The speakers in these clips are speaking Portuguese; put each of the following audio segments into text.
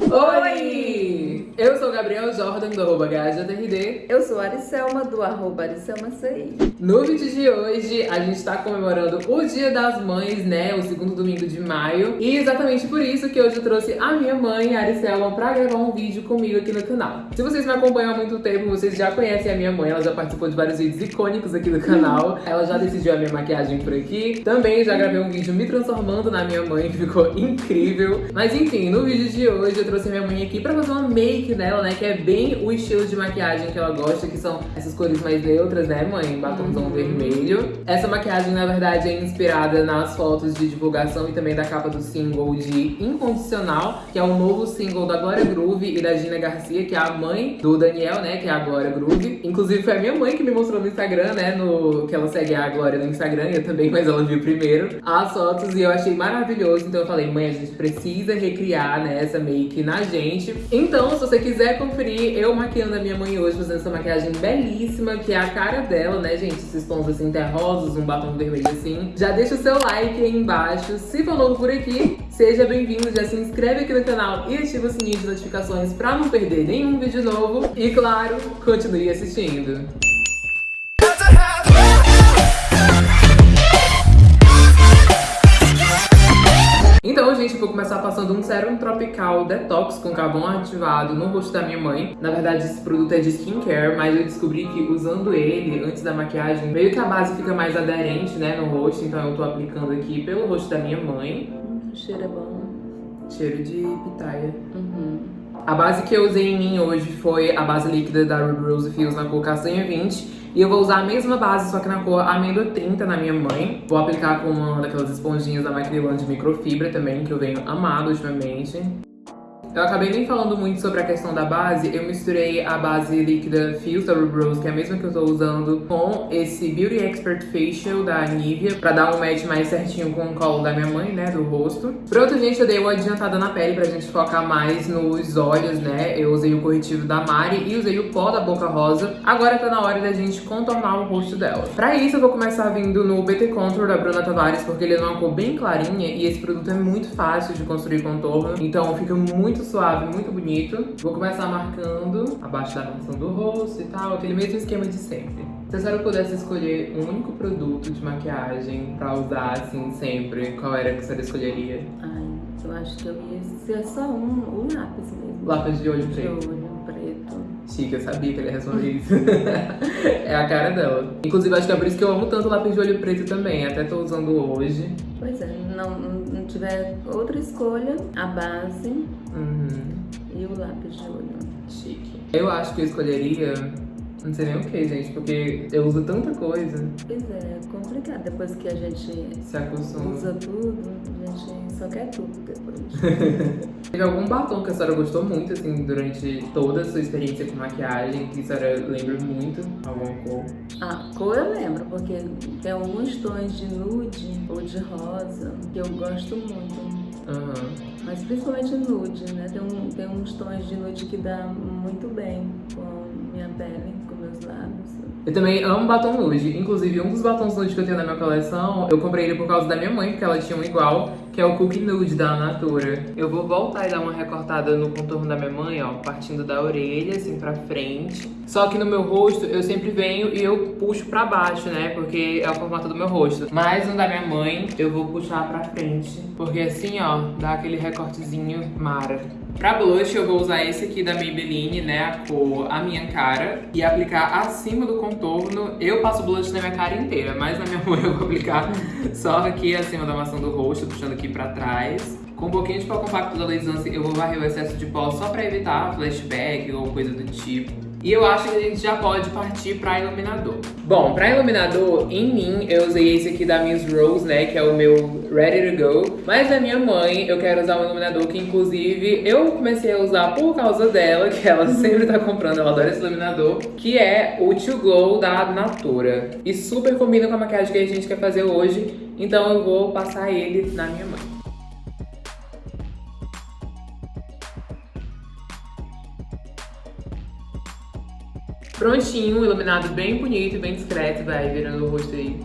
Oi! Eu sou o Gabriel Jordan, do arroba GHJRD. Eu sou a Aricelma, do arroba AricelmaCI. No vídeo de hoje, a gente tá comemorando o Dia das Mães, né? O segundo domingo de maio. E exatamente por isso que hoje eu trouxe a minha mãe, a Aricelma, pra gravar um vídeo comigo aqui no canal. Se vocês me acompanham há muito tempo, vocês já conhecem a minha mãe. Ela já participou de vários vídeos icônicos aqui do canal. Ela já decidiu a minha maquiagem por aqui. Também já gravei um vídeo me transformando na minha mãe, que ficou incrível. Mas enfim, no vídeo de hoje eu trouxe a minha mãe aqui pra fazer uma make dela, né? Que é bem o estilo de maquiagem que ela gosta, que são essas cores mais neutras, né, mãe? Batomzão uhum. vermelho. Essa maquiagem, na verdade, é inspirada nas fotos de divulgação e também da capa do single de Incondicional, que é o novo single da Glória Groove e da Gina Garcia, que é a mãe do Daniel, né? Que é a Glória Groove. Inclusive, foi a minha mãe que me mostrou no Instagram, né? No, que ela segue a Glória no Instagram, eu também, mas ela viu primeiro as fotos e eu achei maravilhoso. Então eu falei, mãe, a gente precisa recriar né, essa make na gente. Então, se você quiser conferir eu maquiando a minha mãe hoje, fazendo essa maquiagem belíssima, que é a cara dela, né, gente? Esses tons assim terrosos, um batom vermelho assim. Já deixa o seu like aí embaixo. Se for novo por aqui, seja bem-vindo, já se inscreve aqui no canal e ativa o sininho de notificações pra não perder nenhum vídeo novo. E claro, continue assistindo. Então, gente, eu vou começar passando um sérum tropical detox com carvão ativado no rosto da minha mãe. Na verdade, esse produto é de skincare, mas eu descobri que usando ele antes da maquiagem, meio que a base fica mais aderente, né, no rosto. Então eu tô aplicando aqui pelo rosto da minha mãe. Hum, o cheiro é bom. Cheiro de pitaia. Uhum. A base que eu usei em mim hoje foi a base líquida da Ruby Rose Fields na cor castanha 20. E eu vou usar a mesma base, só que na cor amêndoa 30 na minha mãe. Vou aplicar com uma daquelas esponjinhas da Macrylan de microfibra também, que eu venho amado ultimamente. Eu acabei nem falando muito sobre a questão da base, eu misturei a base líquida Ruby Rose, que é a mesma que eu tô usando, com esse Beauty Expert Facial da Nivea, pra dar um match mais certinho com o colo da minha mãe, né, do rosto. Pronto, gente, eu dei uma adiantada na pele pra gente focar mais nos olhos, né, eu usei o corretivo da Mari e usei o pó da Boca Rosa. Agora tá na hora da gente contornar o rosto dela. Pra isso, eu vou começar vindo no BT Contour da Bruna Tavares, porque ele é uma cor bem clarinha e esse produto é muito fácil de construir contorno, então fica muito suave, muito bonito. Vou começar marcando abaixo da maçã do rosto e tal, aquele mesmo esquema de sempre. Se a senhora pudesse escolher um único produto de maquiagem pra usar, assim, sempre, qual era que a senhora escolheria? Ai, eu acho que eu ia ser só um, o lápis mesmo. Lápis de olho preto? De olho. Chique, eu sabia que ele ia responder isso. é a cara dela. Inclusive, acho que é por isso que eu amo tanto o lápis de olho preto também. Até tô usando hoje. Pois é, não, não tiver outra escolha, a base uhum. e o lápis de olho. Chique. Eu acho que eu escolheria não sei nem o que, gente, porque eu uso tanta coisa. Pois é, é complicado. Depois que a gente se acostuma. usa tudo, a gente só quer tudo depois. Teve algum batom que a senhora gostou muito, assim, durante toda a sua experiência com maquiagem, que a senhora lembra muito? Alguma cor? Ah, cor eu lembro, porque tem alguns tons de nude ou de rosa que eu gosto muito. Uhum. Mas principalmente nude, né? Tem, um, tem uns tons de nude que dá muito bem com minha pele, Eu também amo batom nude. Inclusive, um dos batons nude que eu tenho na minha coleção, eu comprei ele por causa da minha mãe, porque ela tinha um igual, que é o Cookie Nude da Natura. Eu vou voltar e dar uma recortada no contorno da minha mãe, ó, partindo da orelha, assim, pra frente. Só que no meu rosto, eu sempre venho e eu puxo pra baixo, né, porque é o formato do meu rosto. Mas no da minha mãe, eu vou puxar pra frente, porque assim, ó, dá aquele recortezinho mara. Pra blush, eu vou usar esse aqui da Maybelline, né, a cor A Minha Cara, e aplicar acima do contorno. Eu passo blush na minha cara inteira, mas na minha mão eu vou aplicar só aqui acima da maçã do rosto, puxando aqui pra trás. Com um pouquinho de pó compacto da Laisance, eu vou varrer o excesso de pó só pra evitar flashback ou coisa do tipo. E eu acho que a gente já pode partir para iluminador. Bom, para iluminador, em mim, eu usei esse aqui da Miss Rose, né, que é o meu Ready to Go. Mas na minha mãe, eu quero usar um iluminador que, inclusive, eu comecei a usar por causa dela, que ela sempre tá comprando, ela adora esse iluminador, que é o To Glow da Natura. E super combina com a maquiagem que a gente quer fazer hoje, então eu vou passar ele na minha mãe. Prontinho, iluminado bem bonito, bem discreto, vai virando o rosto aí.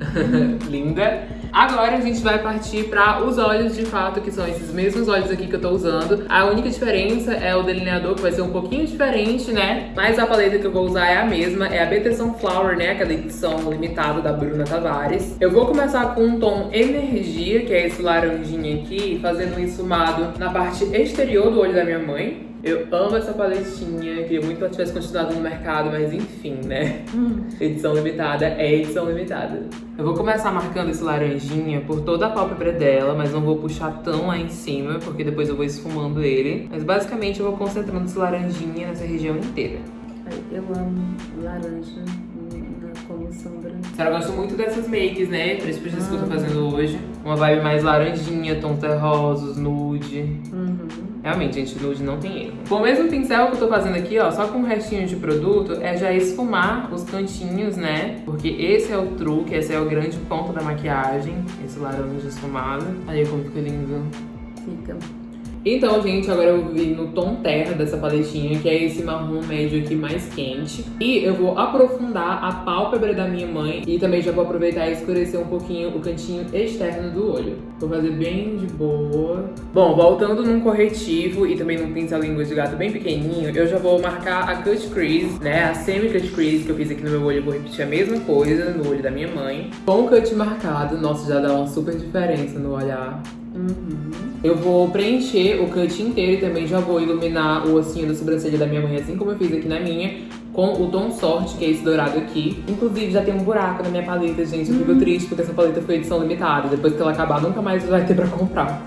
Linda. Agora a gente vai partir para os olhos de fato, que são esses mesmos olhos aqui que eu tô usando. A única diferença é o delineador, que vai ser um pouquinho diferente, né? Mas a paleta que eu vou usar é a mesma, é a BT Sunflower, né? Aquela edição limitada da Bruna Tavares. Eu vou começar com um tom Energia, que é esse laranjinha aqui, fazendo um esfumado na parte exterior do olho da minha mãe. Eu amo essa paletinha, queria muito que ela tivesse continuado no mercado, mas enfim, né? Hum. Edição limitada é edição limitada. Eu vou começar marcando esse laranjinha por toda a pálpebra dela, mas não vou puxar tão lá em cima, porque depois eu vou esfumando ele. Mas basicamente eu vou concentrando esse laranjinha nessa região inteira. Eu amo laranja como sombra. Sarah gosta muito dessas makes, né? Principalmente ah. que eu tô fazendo hoje. Uma vibe mais laranjinha, tons terrosos, nude. Uhum. Realmente, gente, nude não tem erro. Com o mesmo pincel que eu tô fazendo aqui, ó, só com um restinho de produto, é já esfumar os cantinhos, né? Porque esse é o truque, esse é o grande ponto da maquiagem. Esse laranja esfumado. Olha como fica lindo. Fica. Então, gente, agora eu vi no tom terra dessa paletinha, que é esse marrom médio aqui mais quente. E eu vou aprofundar a pálpebra da minha mãe e também já vou aproveitar e escurecer um pouquinho o cantinho externo do olho. Vou fazer bem de boa. Bom, voltando num corretivo e também num pincel de gato bem pequenininho, eu já vou marcar a cut crease, né, a semi-cut crease que eu fiz aqui no meu olho. Eu vou repetir a mesma coisa no olho da minha mãe. Com o cut marcado, nossa, já dá uma super diferença no olhar. Uhum. Eu vou preencher o cut inteiro e também já vou iluminar o ossinho da sobrancelha da minha mãe, assim como eu fiz aqui na minha, com o tom sorte, que é esse dourado aqui. Inclusive, já tem um buraco na minha paleta, gente. Eu fico uhum. triste porque essa paleta foi edição limitada. Depois que ela acabar, nunca mais vai ter pra comprar.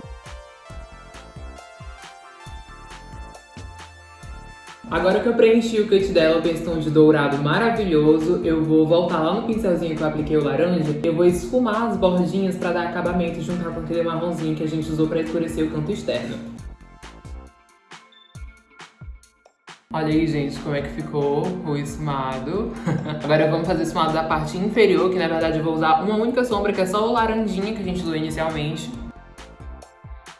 Agora que eu preenchi o cut dela com esse tom de dourado maravilhoso, eu vou voltar lá no pincelzinho que eu apliquei o laranja, eu vou esfumar as bordinhas pra dar acabamento e juntar com aquele marronzinho que a gente usou pra escurecer o canto externo. Olha aí, gente, como é que ficou o esfumado. Agora vamos fazer o esfumado da parte inferior, que na verdade eu vou usar uma única sombra, que é só o laranjinha que a gente usou inicialmente.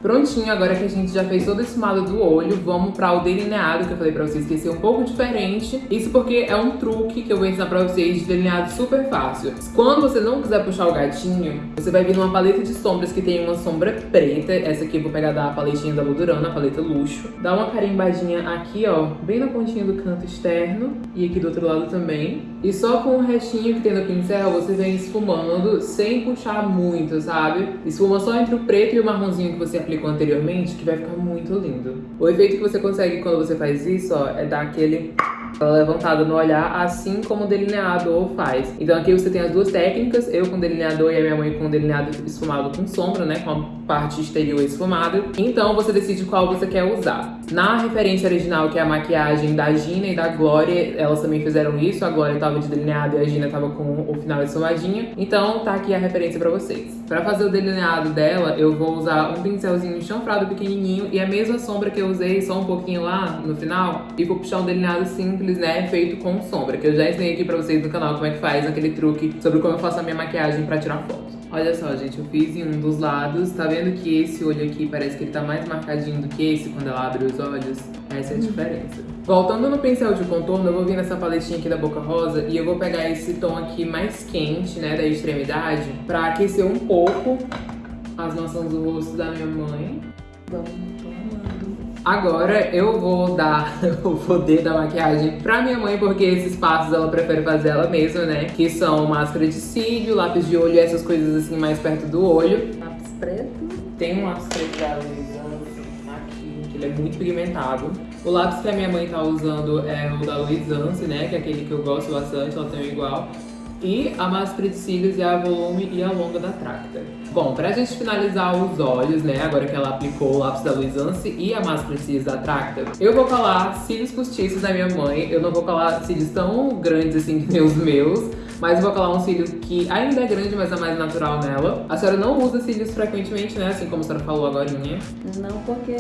Prontinho, agora que a gente já fez todo esse esfumado do olho, vamos para o delineado, que eu falei pra vocês que ia ser um pouco diferente. Isso porque é um truque que eu vou ensinar pra vocês de delineado super fácil. Quando você não quiser puxar o gatinho, você vai vir numa paleta de sombras que tem uma sombra preta. Essa aqui eu vou pegar da paletinha da Ludurana, a paleta Luxo. Dá uma carimbadinha aqui, ó, bem na pontinha do canto externo e aqui do outro lado também. E só com o restinho que tem no pincel, você vem esfumando sem puxar muito, sabe? Esfuma só entre o preto e o marronzinho que você aplica aplicou anteriormente, que vai ficar muito lindo. O efeito que você consegue quando você faz isso, ó, é dar aquele levantada no olhar, assim como o delineador faz. Então aqui você tem as duas técnicas, eu com delineador e a minha mãe com delineado esfumado com sombra, né, com a parte exterior esfumada. Então você decide qual você quer usar. Na referência original, que é a maquiagem da Gina e da Glória, elas também fizeram isso, a Glória tava de delineado e a Gina tava com o final esfumadinho. Então tá aqui a referência pra vocês. Pra fazer o delineado dela, eu vou usar um pincelzinho chanfrado pequenininho e a mesma sombra que eu usei só um pouquinho lá no final, e vou puxar um delineado simples né, feito com sombra, que eu já ensinei aqui pra vocês no canal como é que faz aquele truque sobre como eu faço a minha maquiagem pra tirar foto. Olha só, gente, eu fiz em um dos lados, tá vendo que esse olho aqui parece que ele tá mais marcadinho do que esse quando ela abre os olhos? Essa é a uhum. diferença. Voltando no pincel de contorno, eu vou vir nessa paletinha aqui da Boca Rosa e eu vou pegar esse tom aqui mais quente, né, da extremidade, pra aquecer um pouco as maçãs do rosto da minha mãe. Vamos Agora eu vou dar o poder da maquiagem pra minha mãe, porque esses passos ela prefere fazer ela mesma, né? Que são máscara de cílio, lápis de olho, essas coisas assim mais perto do olho. Lápis preto. Tem um lápis preto da Luiza aqui, que ele é muito pigmentado. O lápis que a minha mãe tá usando é o da Luizance, né? Que é aquele que eu gosto bastante, ela tem um igual e a máscara de cílios é a volume e a longa da Tracta. Bom, pra gente finalizar os olhos, né, agora que ela aplicou o lápis da Luisance e a máscara de cílios da Tracta, eu vou colar cílios postiços da minha mãe. Eu não vou colar cílios tão grandes assim que nem os meus, mas vou colar um cílio que ainda é grande, mas é mais natural nela. A senhora não usa cílios frequentemente, né? Assim como a senhora falou agora. Não, porque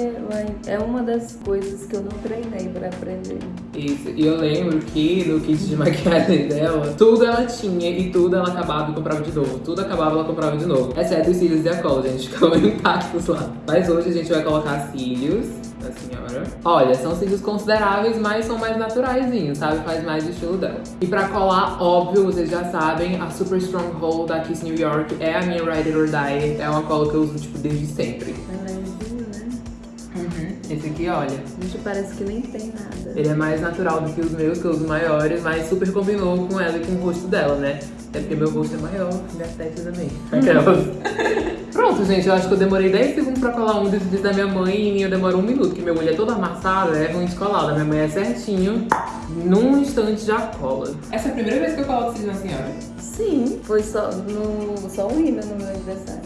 é uma das coisas que eu não treinei pra aprender. Isso, e eu lembro que no kit de maquiagem dela, tudo ela tinha e tudo ela acabava e comprava de novo. Tudo acabava e ela comprava de novo. Exceto os cílios de a cola, gente, ficavam intactos lá. Mas hoje a gente vai colocar cílios senhora. Olha, são cílios consideráveis, mas são mais naturaisinhos, sabe? Faz mais o estilo dela. E pra colar, óbvio, vocês já sabem, a Super Stronghold da Kiss New York é a minha Ride or Die. É uma cola que eu uso, tipo, desde sempre. Ela Esse aqui, olha, Gente, parece que nem tem nada. ele é mais natural do que os meus, que eu uso maiores, mas super combinou com ela e com o rosto dela, né? Até porque meu rosto é maior, minha testa também. Aquelas. Pronto, gente, eu acho que eu demorei 10 segundos pra colar um desses da minha mãe e minha demora um minuto, porque meu olho é todo amassado, é ruim de colar. Da minha mãe é certinho, num instante já cola. Essa é a primeira vez que eu colo cílios na senhora? Sim, foi só, no, só um rímel no meu aniversário.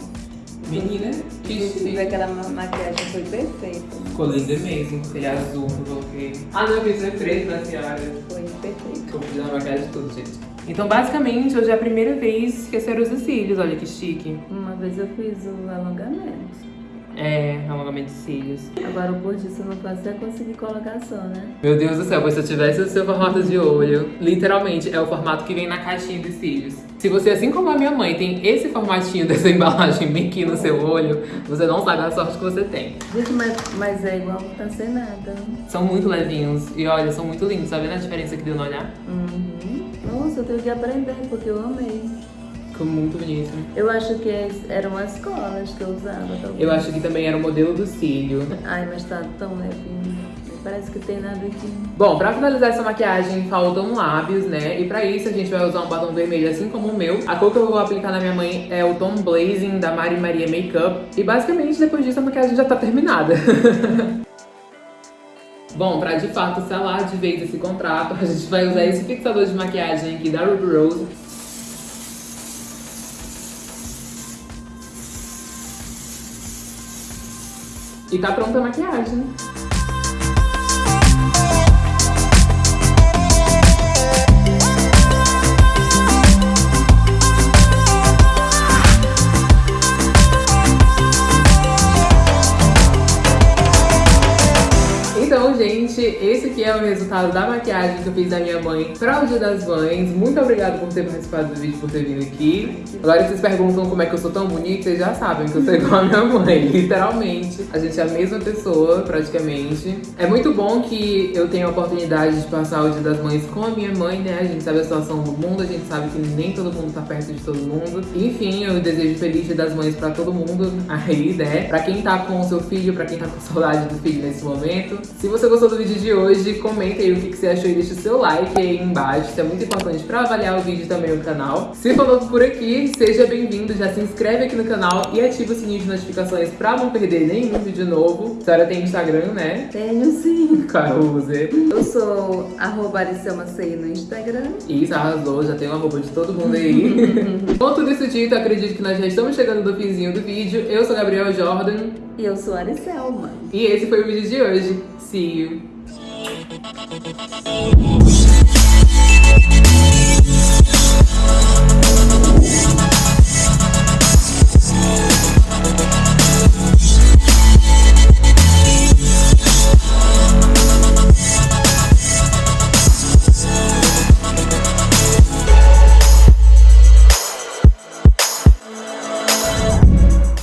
Menina, que chique. aquela ma- maquiagem foi perfeita. Ficou linda mesmo, aquele azul que eu coloquei. Ah não, eu fiz na senhora. Foi perfeita. Eu fiz a maquiagem de tudo, gente. Então, basicamente, hoje é a primeira vez que a senhora usa cílios, olha que chique. Uma vez eu fiz o alongamento. É, alongamento de cílios. Agora o postiço eu não faço é conseguir colocação, né? Meu Deus do céu, pois se eu tivesse o seu formato de olho, literalmente é o formato que vem na caixinha de cílios. Se você, assim como a minha mãe, tem esse formatinho dessa embalagem bem aqui no seu olho, você não sabe a sorte que você tem. Gente, mas, mas é igual tá nada. São muito levinhos e olha, são muito lindos. Tá vendo a diferença que deu no olhar? Uhum. Nossa, eu tenho que aprender, porque eu amei. Ficou muito bonito. Eu acho que es- eram as colas que eu usava. talvez. Eu acho que também era o modelo do cílio. Ai, mas tá tão levinho. Parece que tem nada aqui. Bom, pra finalizar essa maquiagem, faltam lábios, né? E pra isso a gente vai usar um batom vermelho assim como o meu. A cor que eu vou aplicar na minha mãe é o Tom Blazing da Mari Maria Makeup. E basicamente depois disso a maquiagem já tá terminada. Bom, pra de fato selar de vez esse contrato, a gente vai usar esse fixador de maquiagem aqui da Ruby Rose. E tá pronta a maquiagem. Esse aqui é o resultado da maquiagem que eu fiz da minha mãe para o Dia das Mães. Muito obrigada por ter participado do vídeo, por ter vindo aqui. Agora vocês perguntam como é que eu sou tão bonita, vocês já sabem que eu sou igual a minha mãe, literalmente. A gente é a mesma pessoa, praticamente. É muito bom que eu tenho a oportunidade de passar o Dia das Mães com a minha mãe, né? A gente sabe a situação do mundo, a gente sabe que nem todo mundo tá perto de todo mundo. Enfim, eu desejo feliz Dia das Mães pra todo mundo aí, né? Pra quem tá com o seu filho, pra quem tá com saudade do filho nesse momento. Se você gostou do vídeo de hoje, comenta aí o que, que você achou e deixa o seu like aí embaixo. Isso é muito importante pra avaliar o vídeo e também o canal. Se for novo por aqui, seja bem-vindo, já se inscreve aqui no canal e ativa o sininho de notificações pra não perder nenhum vídeo novo. A senhora tem Instagram, né? Tenho sim. Qual user? Eu sou arroba Macei no Instagram. Isso, arrasou, já tem uma roupa de todo mundo aí. Com tudo isso dito, acredito que nós já estamos chegando no finzinho do vídeo. Eu sou Gabriel Jordan e eu sou a Ariselma. E esse foi o vídeo de hoje. See you!